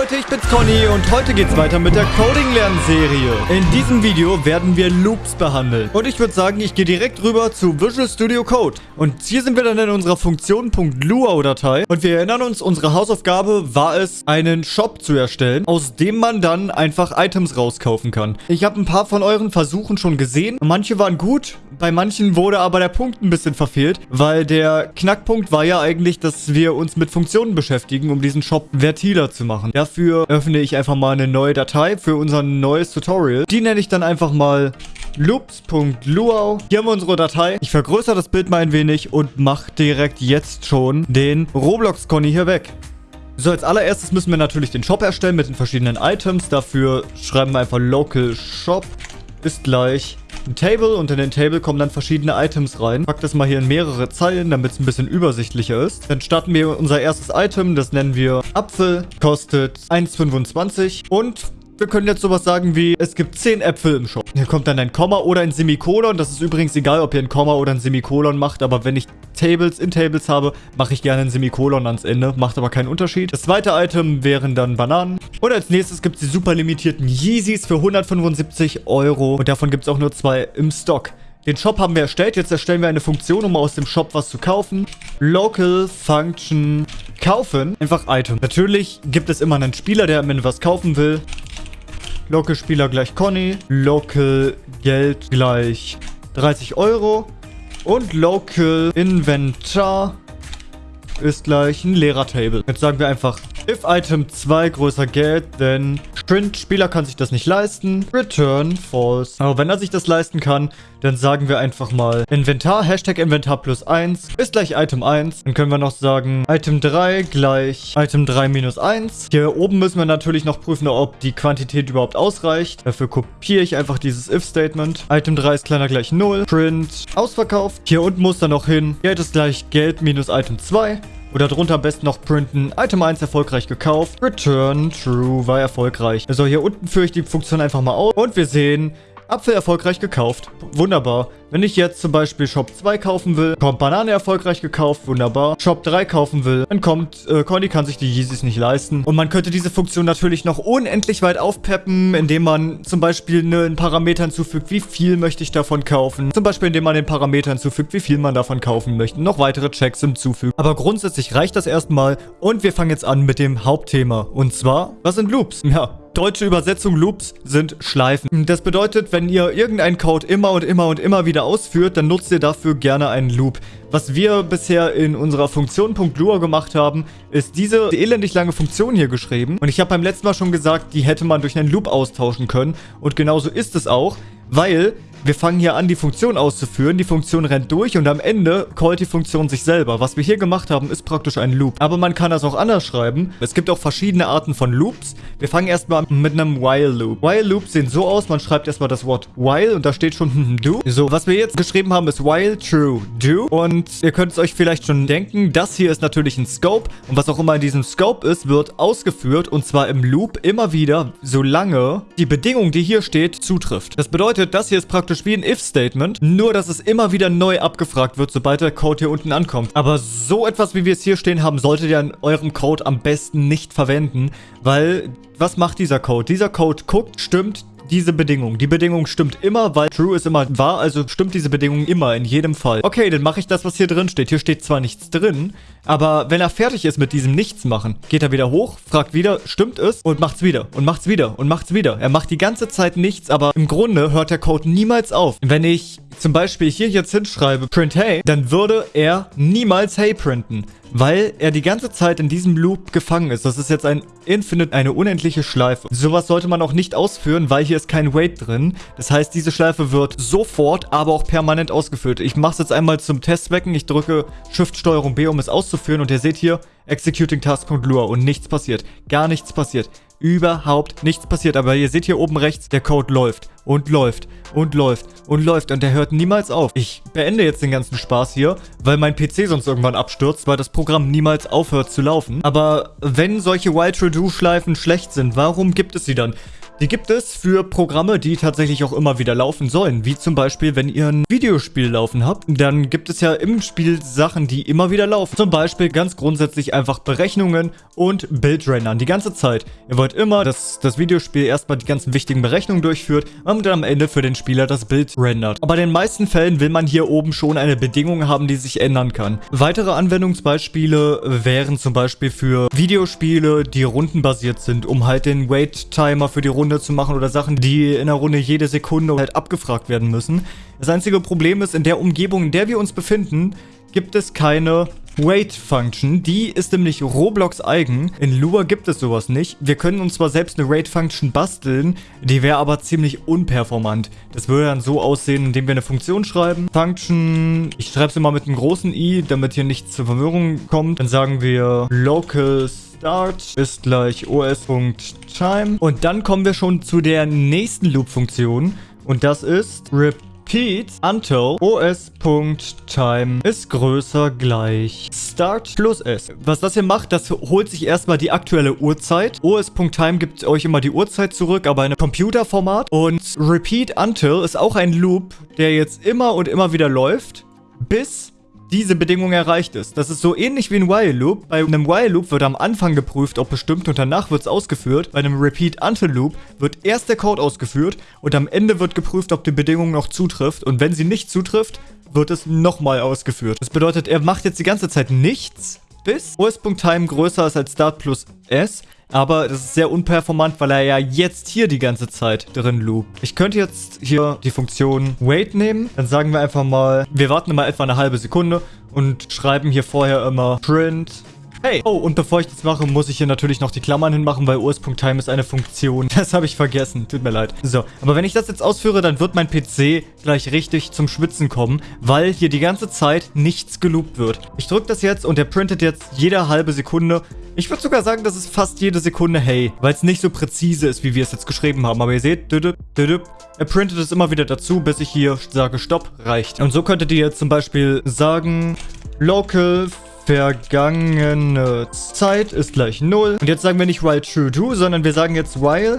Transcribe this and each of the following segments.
Leute, ich bin's Conny und heute geht's weiter mit der Coding-Lernserie. In diesem Video werden wir Loops behandeln. Und ich würde sagen, ich gehe direkt rüber zu Visual Studio Code. Und hier sind wir dann in unserer Funktion .luau-Datei. Und wir erinnern uns, unsere Hausaufgabe war es, einen Shop zu erstellen, aus dem man dann einfach Items rauskaufen kann. Ich habe ein paar von euren Versuchen schon gesehen. Manche waren gut, bei manchen wurde aber der Punkt ein bisschen verfehlt, weil der Knackpunkt war ja eigentlich, dass wir uns mit Funktionen beschäftigen, um diesen Shop vertiler zu machen. Dafür öffne ich einfach mal eine neue Datei für unser neues Tutorial. Die nenne ich dann einfach mal loops.luau. Hier haben wir unsere Datei. Ich vergrößere das Bild mal ein wenig und mache direkt jetzt schon den Roblox-Conny hier weg. So, als allererstes müssen wir natürlich den Shop erstellen mit den verschiedenen Items. Dafür schreiben wir einfach local shop ist gleich ein Table und in den Table kommen dann verschiedene Items rein. Pack das mal hier in mehrere Zeilen, damit es ein bisschen übersichtlicher ist. Dann starten wir unser erstes Item, das nennen wir Apfel, kostet 1,25 und wir können jetzt sowas sagen wie, es gibt 10 Äpfel im Shop. Hier kommt dann ein Komma oder ein Semikolon. Das ist übrigens egal, ob ihr ein Komma oder ein Semikolon macht. Aber wenn ich Tables in Tables habe, mache ich gerne ein Semikolon ans Ende. Macht aber keinen Unterschied. Das zweite Item wären dann Bananen. Und als nächstes gibt es die super limitierten Yeezys für 175 Euro. Und davon gibt es auch nur zwei im Stock. Den Shop haben wir erstellt. Jetzt erstellen wir eine Funktion, um aus dem Shop was zu kaufen. Local Function kaufen. Einfach Item. Natürlich gibt es immer einen Spieler, der am Ende was kaufen will. Local Spieler gleich Conny. Local Geld gleich 30 Euro. Und Local Inventar ist gleich ein leerer Table. Jetzt sagen wir einfach if Item 2 größer Geld, then Print, Spieler kann sich das nicht leisten. Return false. Aber wenn er sich das leisten kann, dann sagen wir einfach mal Inventar, Hashtag Inventar plus 1 ist gleich Item 1. Dann können wir noch sagen Item 3 gleich Item 3 minus 1. Hier oben müssen wir natürlich noch prüfen, ob die Quantität überhaupt ausreicht. Dafür kopiere ich einfach dieses if-Statement. Item 3 ist kleiner gleich 0. Print ausverkauft. Hier unten muss dann noch hin Geld ist gleich Geld minus Item 2. Oder drunter am besten noch printen. Item 1 erfolgreich gekauft. Return True war erfolgreich. Also hier unten führe ich die Funktion einfach mal aus. Und wir sehen, Apfel erfolgreich gekauft. Wunderbar. Wenn ich jetzt zum Beispiel Shop 2 kaufen will, kommt Banane erfolgreich gekauft, wunderbar. Shop 3 kaufen will, dann kommt, äh, Conny kann sich die Yeezys nicht leisten. Und man könnte diese Funktion natürlich noch unendlich weit aufpeppen, indem man zum Beispiel ne, einen Parameter hinzufügt, wie viel möchte ich davon kaufen. Zum Beispiel, indem man den Parameter hinzufügt, wie viel man davon kaufen möchte. Noch weitere Checks hinzufügen. Aber grundsätzlich reicht das erstmal. Und wir fangen jetzt an mit dem Hauptthema. Und zwar, was sind Loops? Ja, Deutsche Übersetzung Loops sind Schleifen. Das bedeutet, wenn ihr irgendeinen Code immer und immer und immer wieder ausführt, dann nutzt ihr dafür gerne einen Loop. Was wir bisher in unserer Funktion .lua gemacht haben, ist diese elendig lange Funktion hier geschrieben. Und ich habe beim letzten Mal schon gesagt, die hätte man durch einen Loop austauschen können. Und genauso ist es auch, weil wir fangen hier an, die Funktion auszuführen. Die Funktion rennt durch und am Ende callt die Funktion sich selber. Was wir hier gemacht haben, ist praktisch ein Loop. Aber man kann das auch anders schreiben. Es gibt auch verschiedene Arten von Loops. Wir fangen erstmal mit einem While Loop. While Loops sehen so aus, man schreibt erstmal das Wort While und da steht schon do. So, was wir jetzt geschrieben haben, ist While True Do. Und ihr könnt es euch vielleicht schon denken, das hier ist natürlich ein Scope. Und was auch immer in diesem Scope ist, wird ausgeführt und zwar im Loop immer wieder, solange die Bedingung, die hier steht, zutrifft. Das bedeutet, das hier ist praktisch praktisch wie ein If-Statement, nur dass es immer wieder neu abgefragt wird, sobald der Code hier unten ankommt. Aber so etwas, wie wir es hier stehen haben, solltet ihr in eurem Code am besten nicht verwenden, weil was macht dieser Code? Dieser Code guckt, stimmt diese Bedingung. Die Bedingung stimmt immer, weil True ist immer wahr, also stimmt diese Bedingung immer, in jedem Fall. Okay, dann mache ich das, was hier drin steht. Hier steht zwar nichts drin, aber wenn er fertig ist mit diesem Nichtsmachen, geht er wieder hoch, fragt wieder, stimmt es? Und macht's wieder und macht's wieder und macht's wieder. Er macht die ganze Zeit nichts, aber im Grunde hört der Code niemals auf. Wenn ich zum Beispiel hier jetzt hinschreibe, print hey, dann würde er niemals hey printen weil er die ganze Zeit in diesem Loop gefangen ist. Das ist jetzt ein Infinite, eine unendliche Schleife. Sowas sollte man auch nicht ausführen, weil hier ist kein Wait drin. Das heißt, diese Schleife wird sofort, aber auch permanent ausgeführt. Ich mache es jetzt einmal zum Testzwecken. Ich drücke Shift-Steuerung B, um es auszuführen. Und ihr seht hier, Executing Task.lua und nichts passiert. Gar nichts passiert überhaupt nichts passiert. Aber ihr seht hier oben rechts, der Code läuft und läuft und läuft und läuft und der hört niemals auf. Ich beende jetzt den ganzen Spaß hier, weil mein PC sonst irgendwann abstürzt, weil das Programm niemals aufhört zu laufen. Aber wenn solche While-To-Do-Schleifen schlecht sind, warum gibt es sie dann? Die gibt es für Programme, die tatsächlich auch immer wieder laufen sollen. Wie zum Beispiel, wenn ihr ein Videospiel laufen habt, dann gibt es ja im Spiel Sachen, die immer wieder laufen. Zum Beispiel ganz grundsätzlich einfach Berechnungen und Bildrendern die ganze Zeit. Ihr wollt immer, dass das Videospiel erstmal die ganzen wichtigen Berechnungen durchführt und dann am Ende für den Spieler das Bild rendert. Aber in den meisten Fällen will man hier oben schon eine Bedingung haben, die sich ändern kann. Weitere Anwendungsbeispiele wären zum Beispiel für Videospiele, die rundenbasiert sind, um halt den Wait-Timer für die Runde Runde zu machen oder Sachen, die in der Runde jede Sekunde halt abgefragt werden müssen. Das einzige Problem ist, in der Umgebung, in der wir uns befinden, gibt es keine Wait-Function. Die ist nämlich Roblox eigen. In Lua gibt es sowas nicht. Wir können uns zwar selbst eine Wait-Function basteln, die wäre aber ziemlich unperformant. Das würde dann so aussehen, indem wir eine Funktion schreiben. Function, ich schreibe es immer mit einem großen i, damit hier nichts zur Verwirrung kommt. Dann sagen wir locals Start ist gleich os.time. Und dann kommen wir schon zu der nächsten Loop-Funktion. Und das ist repeat until os.time ist größer gleich start plus s. Was das hier macht, das holt sich erstmal die aktuelle Uhrzeit. os.time gibt euch immer die Uhrzeit zurück, aber in Computerformat. Und repeat until ist auch ein Loop, der jetzt immer und immer wieder läuft, bis diese Bedingung erreicht ist. Das ist so ähnlich wie ein While Loop. Bei einem While Loop wird am Anfang geprüft, ob bestimmt und danach wird es ausgeführt. Bei einem Repeat Until Loop wird erst der Code ausgeführt und am Ende wird geprüft, ob die Bedingung noch zutrifft. Und wenn sie nicht zutrifft, wird es nochmal ausgeführt. Das bedeutet, er macht jetzt die ganze Zeit nichts, bis os.time größer ist als start plus s. Aber das ist sehr unperformant, weil er ja jetzt hier die ganze Zeit drin loopt. Ich könnte jetzt hier die Funktion wait nehmen. Dann sagen wir einfach mal, wir warten immer etwa eine halbe Sekunde und schreiben hier vorher immer print Hey! Oh, und bevor ich das mache, muss ich hier natürlich noch die Klammern hinmachen, weil us.time ist eine Funktion. Das habe ich vergessen. Tut mir leid. So, aber wenn ich das jetzt ausführe, dann wird mein PC gleich richtig zum Schwitzen kommen, weil hier die ganze Zeit nichts geloopt wird. Ich drücke das jetzt und der printet jetzt jede halbe Sekunde. Ich würde sogar sagen, das ist fast jede Sekunde Hey, weil es nicht so präzise ist, wie wir es jetzt geschrieben haben. Aber ihr seht, düdüp, düdüp, er printet es immer wieder dazu, bis ich hier sage Stopp, reicht. Und so könntet ihr jetzt zum Beispiel sagen, local vergangene Zeit ist gleich 0. Und jetzt sagen wir nicht while true to, sondern wir sagen jetzt while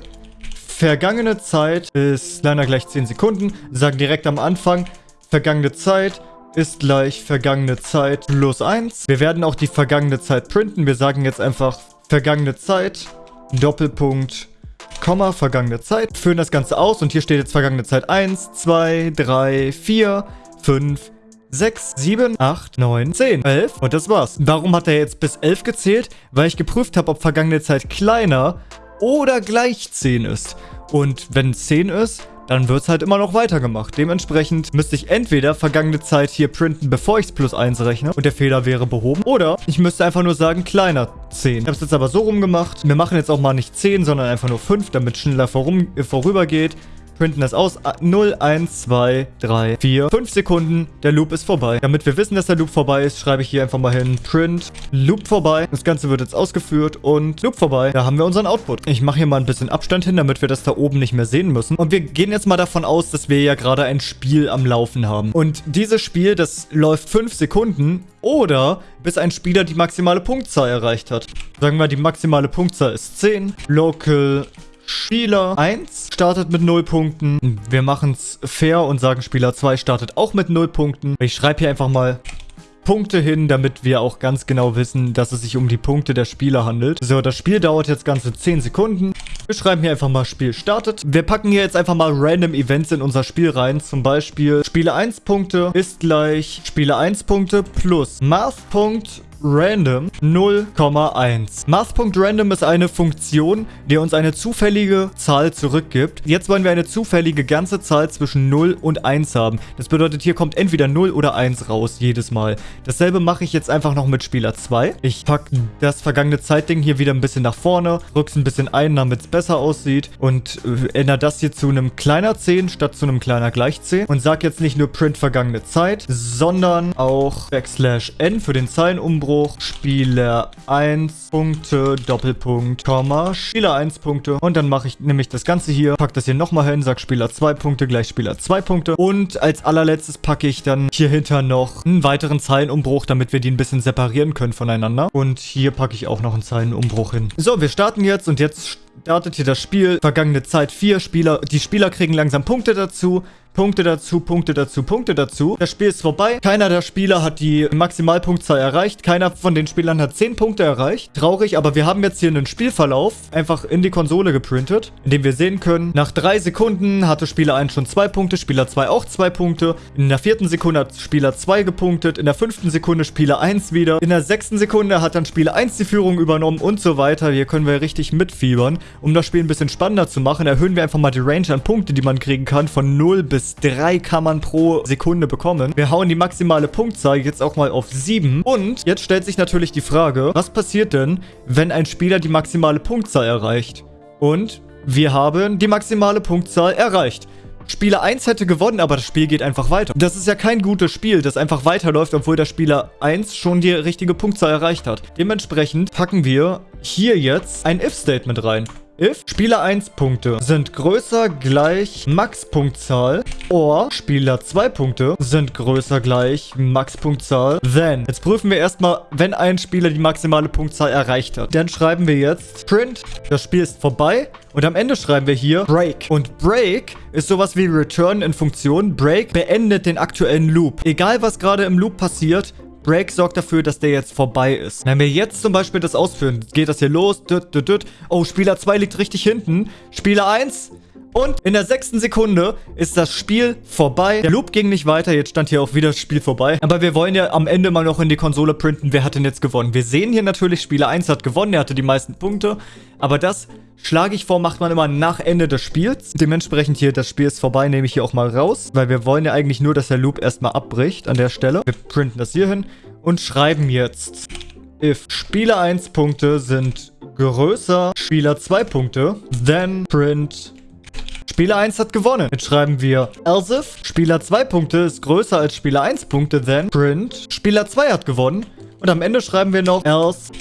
vergangene Zeit ist kleiner gleich 10 Sekunden. Sagen direkt am Anfang, vergangene Zeit ist gleich vergangene Zeit plus 1. Wir werden auch die vergangene Zeit printen. Wir sagen jetzt einfach vergangene Zeit, Doppelpunkt, Komma, vergangene Zeit. Führen das Ganze aus und hier steht jetzt vergangene Zeit 1, 2, 3, 4, 5, 6, 7, 8, 9, 10, 11 und das war's. Warum hat er jetzt bis 11 gezählt? Weil ich geprüft habe, ob vergangene Zeit kleiner oder gleich 10 ist. Und wenn 10 ist, dann wird es halt immer noch weitergemacht. Dementsprechend müsste ich entweder vergangene Zeit hier printen, bevor ich es plus 1 rechne und der Fehler wäre behoben. Oder ich müsste einfach nur sagen, kleiner 10. Ich habe es jetzt aber so rumgemacht. Wir machen jetzt auch mal nicht 10, sondern einfach nur 5, damit schneller vorum, äh, vorübergeht printen das aus. 0, 1, 2, 3, 4, 5 Sekunden. Der Loop ist vorbei. Damit wir wissen, dass der Loop vorbei ist, schreibe ich hier einfach mal hin Print Loop vorbei. Das Ganze wird jetzt ausgeführt und Loop vorbei. Da haben wir unseren Output. Ich mache hier mal ein bisschen Abstand hin, damit wir das da oben nicht mehr sehen müssen. Und wir gehen jetzt mal davon aus, dass wir ja gerade ein Spiel am Laufen haben. Und dieses Spiel, das läuft 5 Sekunden oder bis ein Spieler die maximale Punktzahl erreicht hat. Sagen wir, die maximale Punktzahl ist 10. Local Spieler 1 startet mit 0 Punkten. Wir machen es fair und sagen, Spieler 2 startet auch mit 0 Punkten. Ich schreibe hier einfach mal Punkte hin, damit wir auch ganz genau wissen, dass es sich um die Punkte der Spieler handelt. So, das Spiel dauert jetzt ganze 10 Sekunden. Wir schreiben hier einfach mal Spiel startet. Wir packen hier jetzt einfach mal random Events in unser Spiel rein. Zum Beispiel Spiele 1 Punkte ist gleich Spiele 1 Punkte plus Math Punkt random 0,1. Math.random ist eine Funktion, die uns eine zufällige Zahl zurückgibt. Jetzt wollen wir eine zufällige ganze Zahl zwischen 0 und 1 haben. Das bedeutet, hier kommt entweder 0 oder 1 raus, jedes Mal. Dasselbe mache ich jetzt einfach noch mit Spieler 2. Ich packe das vergangene Zeitding hier wieder ein bisschen nach vorne, rück's ein bisschen ein, damit es besser aussieht und äh, ändere das hier zu einem kleiner 10 statt zu einem kleiner gleich 10 und sage jetzt nicht nur print vergangene Zeit, sondern auch backslash n für den Zeilenumbruch Umbruch, Spieler 1 Punkte, Doppelpunkt, Komma, Spieler 1 Punkte. Und dann mache ich nämlich das Ganze hier, packe das hier nochmal hin, sag Spieler 2 Punkte gleich Spieler 2 Punkte. Und als allerletztes packe ich dann hier hinter noch einen weiteren Zeilenumbruch, damit wir die ein bisschen separieren können voneinander. Und hier packe ich auch noch einen Zeilenumbruch hin. So, wir starten jetzt und jetzt startet hier das Spiel. Vergangene Zeit vier Spieler. Die Spieler kriegen langsam Punkte dazu. Punkte dazu, Punkte dazu, Punkte dazu. Das Spiel ist vorbei. Keiner der Spieler hat die Maximalpunktzahl erreicht. Keiner von den Spielern hat 10 Punkte erreicht. Traurig, aber wir haben jetzt hier einen Spielverlauf einfach in die Konsole geprintet, in dem wir sehen können, nach drei Sekunden hatte Spieler 1 schon 2 Punkte, Spieler 2 auch 2 Punkte. In der vierten Sekunde hat Spieler 2 gepunktet. In der fünften Sekunde Spieler 1 wieder. In der sechsten Sekunde hat dann Spieler 1 die Führung übernommen und so weiter. Hier können wir richtig mitfiebern. Um das Spiel ein bisschen spannender zu machen, erhöhen wir einfach mal die Range an Punkte, die man kriegen kann, von 0 bis bis 3 kann man pro Sekunde bekommen. Wir hauen die maximale Punktzahl jetzt auch mal auf 7. Und jetzt stellt sich natürlich die Frage, was passiert denn, wenn ein Spieler die maximale Punktzahl erreicht? Und wir haben die maximale Punktzahl erreicht. Spieler 1 hätte gewonnen, aber das Spiel geht einfach weiter. Das ist ja kein gutes Spiel, das einfach weiterläuft, obwohl der Spieler 1 schon die richtige Punktzahl erreicht hat. Dementsprechend packen wir hier jetzt ein If-Statement rein if Spieler 1 Punkte sind größer gleich Max-Punktzahl or Spieler 2 Punkte sind größer gleich Max-Punktzahl, then. Jetzt prüfen wir erstmal, wenn ein Spieler die maximale Punktzahl erreicht hat. Dann schreiben wir jetzt print, das Spiel ist vorbei und am Ende schreiben wir hier break. Und break ist sowas wie return in Funktion. Break beendet den aktuellen Loop. Egal was gerade im Loop passiert, Break sorgt dafür, dass der jetzt vorbei ist. Wenn wir jetzt zum Beispiel das ausführen, geht das hier los. Oh, Spieler 2 liegt richtig hinten. Spieler 1 und in der sechsten Sekunde ist das Spiel vorbei. Der Loop ging nicht weiter. Jetzt stand hier auch wieder das Spiel vorbei. Aber wir wollen ja am Ende mal noch in die Konsole printen. Wer hat denn jetzt gewonnen? Wir sehen hier natürlich, Spieler 1 hat gewonnen. Er hatte die meisten Punkte. Aber das schlage ich vor, macht man immer nach Ende des Spiels. Dementsprechend hier, das Spiel ist vorbei, nehme ich hier auch mal raus. Weil wir wollen ja eigentlich nur, dass der Loop erstmal abbricht an der Stelle. Wir printen das hier hin und schreiben jetzt if Spieler 1 Punkte sind größer Spieler 2 Punkte, then print Spieler 1 hat gewonnen. Jetzt schreiben wir else if Spieler 2 Punkte ist größer als Spieler 1 Punkte, then print Spieler 2 hat gewonnen. Und am Ende schreiben wir noch else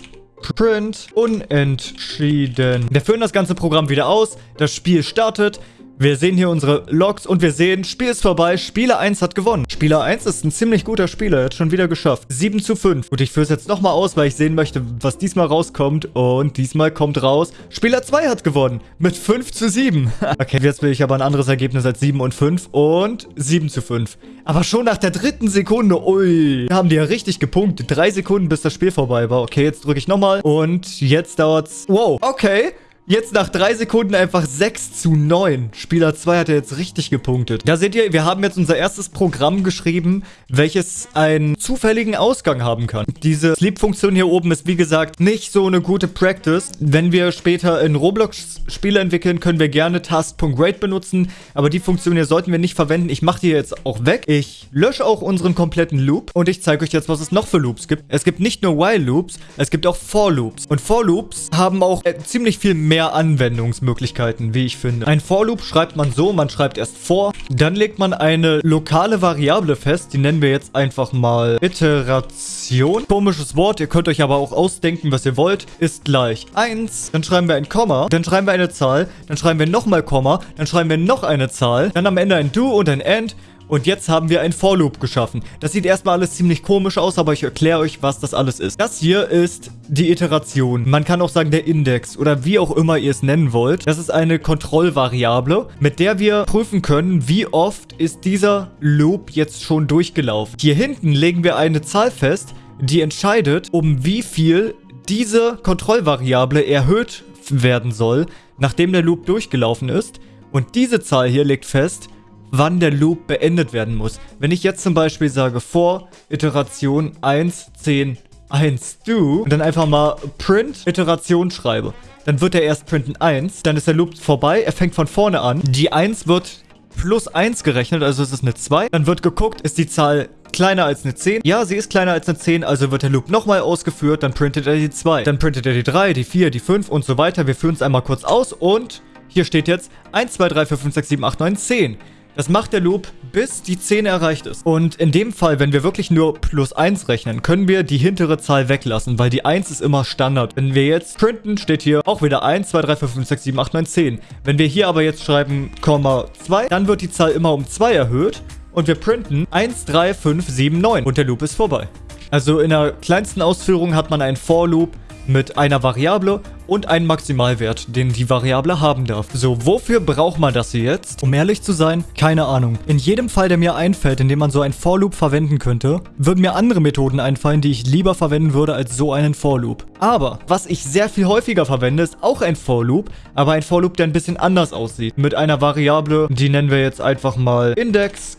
print unentschieden. Wir führen das ganze Programm wieder aus. Das Spiel startet. Wir sehen hier unsere Logs und wir sehen, Spiel ist vorbei, Spieler 1 hat gewonnen. Spieler 1 ist ein ziemlich guter Spieler, er hat schon wieder geschafft. 7 zu 5. Gut, ich führe es jetzt nochmal aus, weil ich sehen möchte, was diesmal rauskommt. Und diesmal kommt raus, Spieler 2 hat gewonnen mit 5 zu 7. okay, jetzt will ich aber ein anderes Ergebnis als 7 und 5 und 7 zu 5. Aber schon nach der dritten Sekunde, ui, haben die ja richtig gepunktet. Drei Sekunden, bis das Spiel vorbei war. Okay, jetzt drücke ich nochmal und jetzt dauert's. Wow, okay. Jetzt nach drei Sekunden einfach 6 zu 9. Spieler 2 hat ja jetzt richtig gepunktet. Da seht ihr, wir haben jetzt unser erstes Programm geschrieben, welches einen zufälligen Ausgang haben kann. Diese Sleep-Funktion hier oben ist, wie gesagt, nicht so eine gute Practice. Wenn wir später in Roblox Spiele entwickeln, können wir gerne Task.Grade benutzen. Aber die Funktion hier sollten wir nicht verwenden. Ich mache die jetzt auch weg. Ich lösche auch unseren kompletten Loop. Und ich zeige euch jetzt, was es noch für Loops gibt. Es gibt nicht nur While-Loops, es gibt auch For-Loops. Und For-Loops haben auch äh, ziemlich viel mehr mehr Anwendungsmöglichkeiten, wie ich finde. Ein For Loop schreibt man so, man schreibt erst vor, dann legt man eine lokale Variable fest, die nennen wir jetzt einfach mal Iteration. Komisches Wort, ihr könnt euch aber auch ausdenken, was ihr wollt, ist gleich 1. Dann schreiben wir ein Komma, dann schreiben wir eine Zahl, dann schreiben wir nochmal Komma, dann schreiben wir noch eine Zahl, dann am Ende ein Do und ein End und jetzt haben wir ein For Loop geschaffen. Das sieht erstmal alles ziemlich komisch aus, aber ich erkläre euch, was das alles ist. Das hier ist die Iteration. Man kann auch sagen der Index oder wie auch immer ihr es nennen wollt. Das ist eine Kontrollvariable, mit der wir prüfen können, wie oft ist dieser Loop jetzt schon durchgelaufen. Hier hinten legen wir eine Zahl fest, die entscheidet, um wie viel diese Kontrollvariable erhöht werden soll, nachdem der Loop durchgelaufen ist. Und diese Zahl hier legt fest, wann der Loop beendet werden muss. Wenn ich jetzt zum Beispiel sage, vor Iteration 1, 10, 1, do und dann einfach mal print Iteration schreibe, dann wird er erst printen 1, dann ist der Loop vorbei, er fängt von vorne an. Die 1 wird plus 1 gerechnet, also es ist eine 2. Dann wird geguckt, ist die Zahl kleiner als eine 10? Ja, sie ist kleiner als eine 10, also wird der Loop nochmal ausgeführt, dann printet er die 2. Dann printet er die 3, die 4, die 5 und so weiter. Wir führen es einmal kurz aus und hier steht jetzt 1, 2, 3, 4, 5, 6, 7, 8, 9, 10. Das macht der Loop, bis die 10 erreicht ist. Und in dem Fall, wenn wir wirklich nur plus 1 rechnen, können wir die hintere Zahl weglassen, weil die 1 ist immer Standard. Wenn wir jetzt printen, steht hier auch wieder 1, 2, 3, 4, 5, 6, 7, 8, 9, 10. Wenn wir hier aber jetzt schreiben, Komma 2, dann wird die Zahl immer um 2 erhöht. Und wir printen 1, 3, 5, 7, 9. Und der Loop ist vorbei. Also in der kleinsten Ausführung hat man einen For-Loop mit einer Variable und einen Maximalwert, den die Variable haben darf. So, wofür braucht man das hier jetzt? Um ehrlich zu sein, keine Ahnung. In jedem Fall, der mir einfällt, in dem man so einen For Loop verwenden könnte, würden mir andere Methoden einfallen, die ich lieber verwenden würde als so einen For Loop. Aber, was ich sehr viel häufiger verwende, ist auch ein For Loop, aber ein For Loop, der ein bisschen anders aussieht. Mit einer Variable, die nennen wir jetzt einfach mal Index,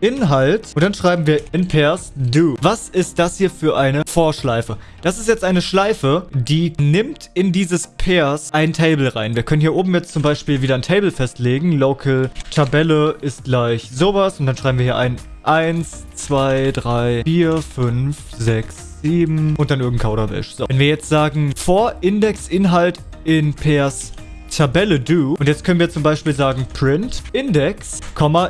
Inhalt und dann schreiben wir in pairs do. Was ist das hier für eine Vorschleife? Das ist jetzt eine Schleife, die nimmt in dieses Pairs ein Table rein. Wir können hier oben jetzt zum Beispiel wieder ein Table festlegen. Local Tabelle ist gleich sowas und dann schreiben wir hier ein 1, 2, 3, 4, 5, 6, 7 und dann irgendein Kauderwelsch. So. Wenn wir jetzt sagen, for Index Inhalt in Pairs Tabelle do. Und jetzt können wir zum Beispiel sagen print Index,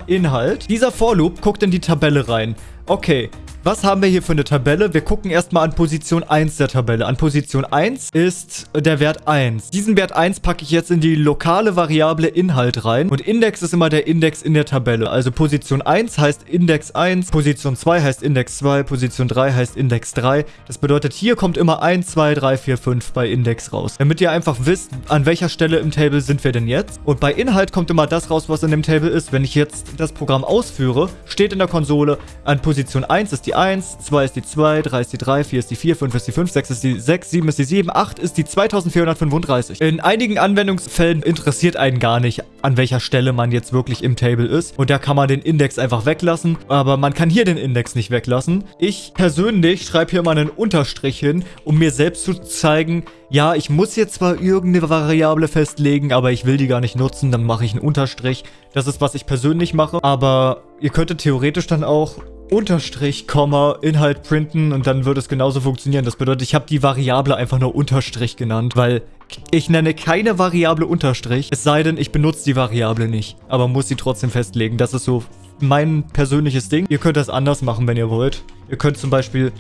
Inhalt. Dieser For Loop guckt in die Tabelle rein. Okay, was haben wir hier für eine Tabelle? Wir gucken erstmal an Position 1 der Tabelle. An Position 1 ist der Wert 1. Diesen Wert 1 packe ich jetzt in die lokale Variable Inhalt rein. Und Index ist immer der Index in der Tabelle. Also Position 1 heißt Index 1, Position 2 heißt Index 2, Position 3 heißt Index 3. Das bedeutet, hier kommt immer 1, 2, 3, 4, 5 bei Index raus. Damit ihr einfach wisst, an welcher Stelle im Table sind wir denn jetzt. Und bei Inhalt kommt immer das raus, was in dem Table ist. Wenn ich jetzt das Programm ausführe, steht in der Konsole, an Position 1 ist die 1, 2 ist die 2, 3 ist die 3, 4 ist die 4, 5 ist die 5, 6 ist die 6, 7 ist die 7, 8 ist die 2435. In einigen Anwendungsfällen interessiert einen gar nicht, an welcher Stelle man jetzt wirklich im Table ist. Und da kann man den Index einfach weglassen. Aber man kann hier den Index nicht weglassen. Ich persönlich schreibe hier mal einen Unterstrich hin, um mir selbst zu zeigen, ja, ich muss jetzt zwar irgendeine Variable festlegen, aber ich will die gar nicht nutzen, dann mache ich einen Unterstrich. Das ist, was ich persönlich mache. Aber ihr könntet theoretisch dann auch Unterstrich, Komma, Inhalt printen und dann würde es genauso funktionieren. Das bedeutet, ich habe die Variable einfach nur Unterstrich genannt, weil ich nenne keine Variable Unterstrich, es sei denn, ich benutze die Variable nicht, aber muss sie trotzdem festlegen. Das ist so mein persönliches Ding. Ihr könnt das anders machen, wenn ihr wollt. Ihr könnt zum Beispiel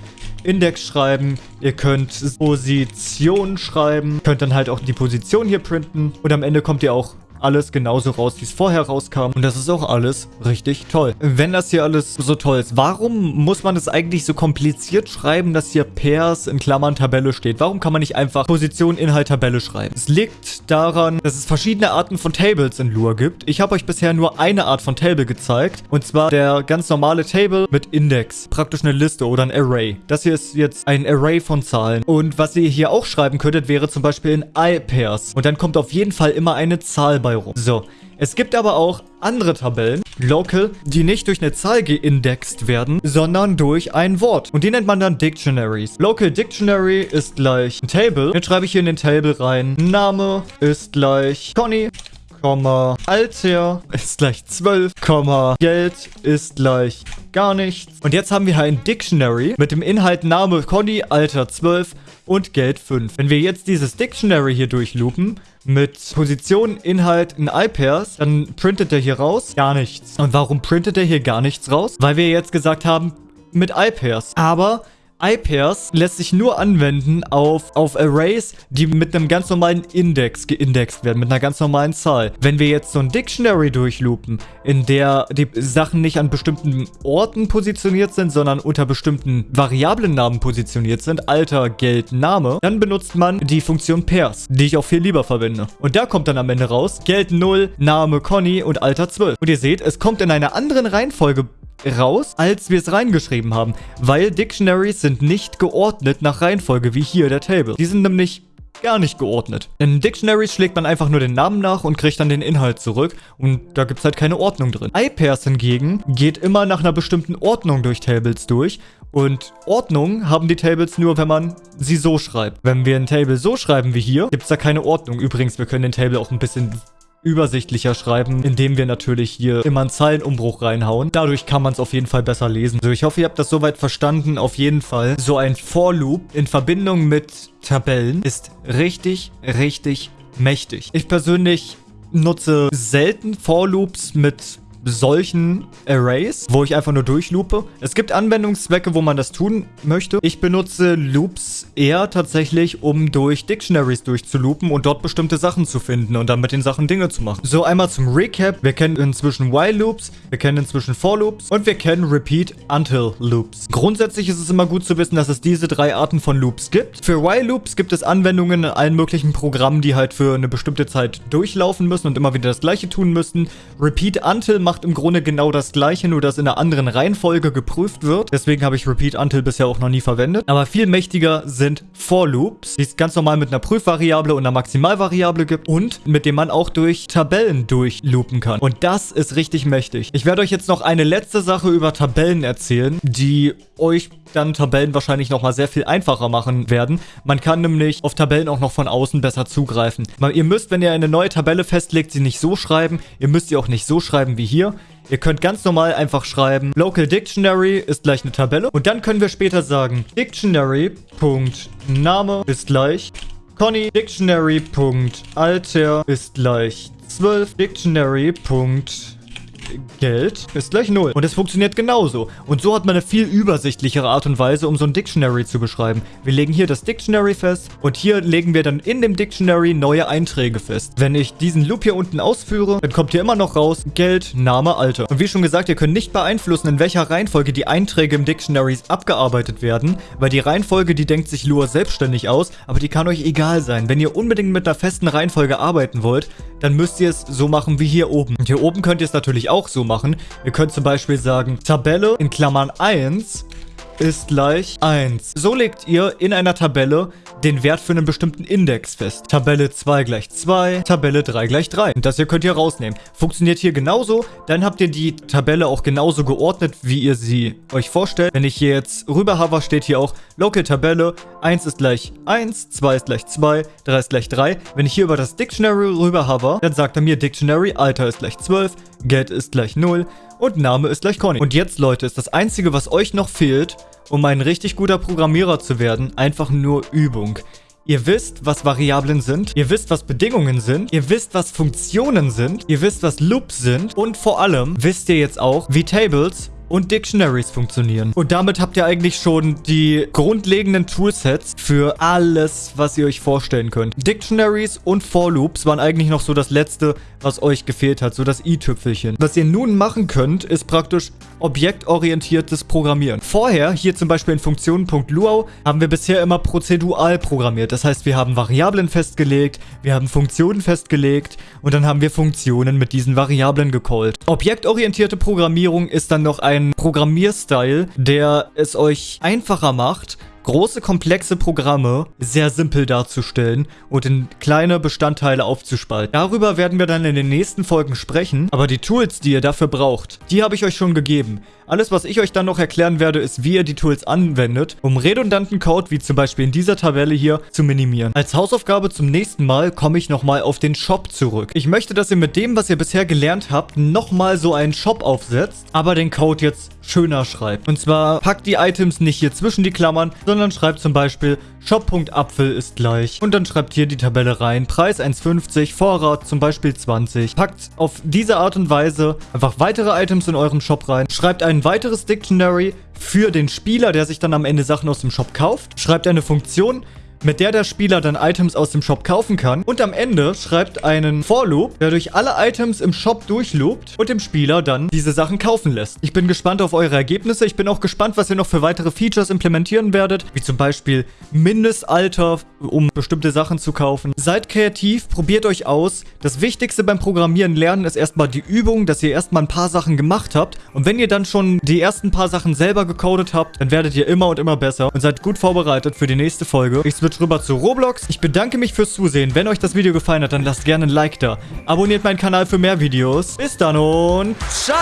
Index schreiben, ihr könnt Position schreiben, könnt dann halt auch die Position hier printen und am Ende kommt ihr auch alles genauso raus, wie es vorher rauskam. Und das ist auch alles richtig toll. Wenn das hier alles so toll ist, warum muss man es eigentlich so kompliziert schreiben, dass hier Pairs in Klammern Tabelle steht? Warum kann man nicht einfach Position, Inhalt, Tabelle schreiben? Es liegt daran, dass es verschiedene Arten von Tables in Lua gibt. Ich habe euch bisher nur eine Art von Table gezeigt. Und zwar der ganz normale Table mit Index. Praktisch eine Liste oder ein Array. Das hier ist jetzt ein Array von Zahlen. Und was ihr hier auch schreiben könntet, wäre zum Beispiel in I-Pairs. Und dann kommt auf jeden Fall immer eine Zahl bei dabei rum. So, es gibt aber auch andere Tabellen, Local, die nicht durch eine Zahl geindext werden, sondern durch ein Wort. Und die nennt man dann Dictionaries. Local Dictionary ist gleich ein Table. Jetzt schreibe ich hier in den Table rein. Name ist gleich Conny. Alter ist gleich 12, Geld ist gleich gar nichts. Und jetzt haben wir hier ein Dictionary mit dem Inhalt Name Conny, Alter 12 und Geld 5. Wenn wir jetzt dieses Dictionary hier durchloopen, mit Position, Inhalt in iPairs, dann printet er hier raus gar nichts. Und warum printet er hier gar nichts raus? Weil wir jetzt gesagt haben, mit iPairs. Aber iPairs lässt sich nur anwenden auf, auf Arrays, die mit einem ganz normalen Index geindext werden, mit einer ganz normalen Zahl. Wenn wir jetzt so ein Dictionary durchloopen, in der die Sachen nicht an bestimmten Orten positioniert sind, sondern unter bestimmten Variablennamen positioniert sind, Alter, Geld, Name, dann benutzt man die Funktion Pairs, die ich auch viel lieber verwende. Und da kommt dann am Ende raus, Geld 0, Name Conny und Alter 12. Und ihr seht, es kommt in einer anderen Reihenfolge raus, als wir es reingeschrieben haben, weil Dictionaries sind nicht geordnet nach Reihenfolge, wie hier der Table. Die sind nämlich gar nicht geordnet. In Dictionaries schlägt man einfach nur den Namen nach und kriegt dann den Inhalt zurück und da gibt es halt keine Ordnung drin. iPairs hingegen geht immer nach einer bestimmten Ordnung durch Tables durch und Ordnung haben die Tables nur, wenn man sie so schreibt. Wenn wir ein Table so schreiben wie hier, gibt es da keine Ordnung. Übrigens, wir können den Table auch ein bisschen übersichtlicher schreiben, indem wir natürlich hier immer einen Zeilenumbruch reinhauen. Dadurch kann man es auf jeden Fall besser lesen. So, ich hoffe, ihr habt das soweit verstanden. Auf jeden Fall. So ein For Loop in Verbindung mit Tabellen ist richtig, richtig mächtig. Ich persönlich nutze selten For Loops mit solchen Arrays, wo ich einfach nur durchloope. Es gibt Anwendungszwecke, wo man das tun möchte. Ich benutze Loops eher tatsächlich, um durch Dictionaries durchzuloopen und dort bestimmte Sachen zu finden und dann mit den Sachen Dinge zu machen. So, einmal zum Recap. Wir kennen inzwischen While Loops, wir kennen inzwischen For Loops und wir kennen Repeat Until Loops. Grundsätzlich ist es immer gut zu wissen, dass es diese drei Arten von Loops gibt. Für While Loops gibt es Anwendungen in allen möglichen Programmen, die halt für eine bestimmte Zeit durchlaufen müssen und immer wieder das gleiche tun müssen. Repeat Until macht im Grunde genau das gleiche, nur dass in einer anderen Reihenfolge geprüft wird. Deswegen habe ich Repeat Until bisher auch noch nie verwendet. Aber viel mächtiger sind For Loops, die es ganz normal mit einer Prüfvariable und einer Maximalvariable gibt und mit dem man auch durch Tabellen durchloopen kann. Und das ist richtig mächtig. Ich werde euch jetzt noch eine letzte Sache über Tabellen erzählen, die euch dann Tabellen wahrscheinlich nochmal sehr viel einfacher machen werden. Man kann nämlich auf Tabellen auch noch von außen besser zugreifen. Ihr müsst, wenn ihr eine neue Tabelle festlegt, sie nicht so schreiben. Ihr müsst sie auch nicht so schreiben wie hier. Ihr könnt ganz normal einfach schreiben, Local Dictionary ist gleich eine Tabelle. Und dann können wir später sagen, Dictionary.name ist gleich Conny, Dictionary.alter ist gleich 12, Dictionary. Geld ist gleich 0. Und es funktioniert genauso. Und so hat man eine viel übersichtlichere Art und Weise, um so ein Dictionary zu beschreiben. Wir legen hier das Dictionary fest und hier legen wir dann in dem Dictionary neue Einträge fest. Wenn ich diesen Loop hier unten ausführe, dann kommt hier immer noch raus Geld, Name, Alter. Und wie schon gesagt, ihr könnt nicht beeinflussen, in welcher Reihenfolge die Einträge im Dictionary abgearbeitet werden, weil die Reihenfolge, die denkt sich Lua selbstständig aus, aber die kann euch egal sein. Wenn ihr unbedingt mit einer festen Reihenfolge arbeiten wollt, dann müsst ihr es so machen wie hier oben. Und hier oben könnt ihr es natürlich auch so machen. Ihr könnt zum Beispiel sagen, Tabelle in Klammern 1 ist gleich 1. So legt ihr in einer Tabelle den Wert für einen bestimmten Index fest. Tabelle 2 gleich 2, Tabelle 3 gleich 3. Und das hier könnt ihr rausnehmen. Funktioniert hier genauso, dann habt ihr die Tabelle auch genauso geordnet, wie ihr sie euch vorstellt. Wenn ich hier jetzt rüber hover, steht hier auch Local Tabelle, 1 ist gleich 1, 2 ist gleich 2, 3 ist gleich 3. Wenn ich hier über das Dictionary rüber hover, dann sagt er mir Dictionary, Alter ist gleich 12, Get ist gleich 0 und Name ist gleich Conny. Und jetzt, Leute, ist das Einzige, was euch noch fehlt, um ein richtig guter Programmierer zu werden, einfach nur Übung. Ihr wisst, was Variablen sind. Ihr wisst, was Bedingungen sind. Ihr wisst, was Funktionen sind. Ihr wisst, was Loops sind. Und vor allem wisst ihr jetzt auch, wie Tables und Dictionaries funktionieren. Und damit habt ihr eigentlich schon die grundlegenden Toolsets für alles, was ihr euch vorstellen könnt. Dictionaries und For Loops waren eigentlich noch so das letzte, was euch gefehlt hat, so das i-Tüpfelchen. Was ihr nun machen könnt, ist praktisch objektorientiertes Programmieren. Vorher, hier zum Beispiel in Funktionen.luau, haben wir bisher immer prozedural programmiert. Das heißt, wir haben Variablen festgelegt, wir haben Funktionen festgelegt und dann haben wir Funktionen mit diesen Variablen gecallt. Objektorientierte Programmierung ist dann noch ein Programmierstil, der es euch einfacher macht, große, komplexe Programme sehr simpel darzustellen und in kleine Bestandteile aufzuspalten. Darüber werden wir dann in den nächsten Folgen sprechen, aber die Tools, die ihr dafür braucht, die habe ich euch schon gegeben. Alles, was ich euch dann noch erklären werde, ist, wie ihr die Tools anwendet, um redundanten Code, wie zum Beispiel in dieser Tabelle hier, zu minimieren. Als Hausaufgabe zum nächsten Mal komme ich nochmal auf den Shop zurück. Ich möchte, dass ihr mit dem, was ihr bisher gelernt habt, nochmal so einen Shop aufsetzt, aber den Code jetzt schöner schreibt. Und zwar packt die Items nicht hier zwischen die Klammern, sondern schreibt zum Beispiel Shop.apfel ist gleich. Und dann schreibt hier die Tabelle rein. Preis 1,50, Vorrat zum Beispiel 20. Packt auf diese Art und Weise einfach weitere Items in euren Shop rein. Schreibt ein weiteres Dictionary für den Spieler, der sich dann am Ende Sachen aus dem Shop kauft. Schreibt eine Funktion, mit der der Spieler dann Items aus dem Shop kaufen kann. Und am Ende schreibt einen For-Loop, der durch alle Items im Shop durchloopt und dem Spieler dann diese Sachen kaufen lässt. Ich bin gespannt auf eure Ergebnisse. Ich bin auch gespannt, was ihr noch für weitere Features implementieren werdet, wie zum Beispiel Mindestalter, um bestimmte Sachen zu kaufen. Seid kreativ, probiert euch aus. Das Wichtigste beim Programmieren lernen ist erstmal die Übung, dass ihr erstmal ein paar Sachen gemacht habt. Und wenn ihr dann schon die ersten paar Sachen selber gecodet habt, dann werdet ihr immer und immer besser und seid gut vorbereitet für die nächste Folge. Ich switch rüber zu Roblox. Ich bedanke mich fürs Zusehen. Wenn euch das Video gefallen hat, dann lasst gerne ein Like da. Abonniert meinen Kanal für mehr Videos. Bis dann und ciao!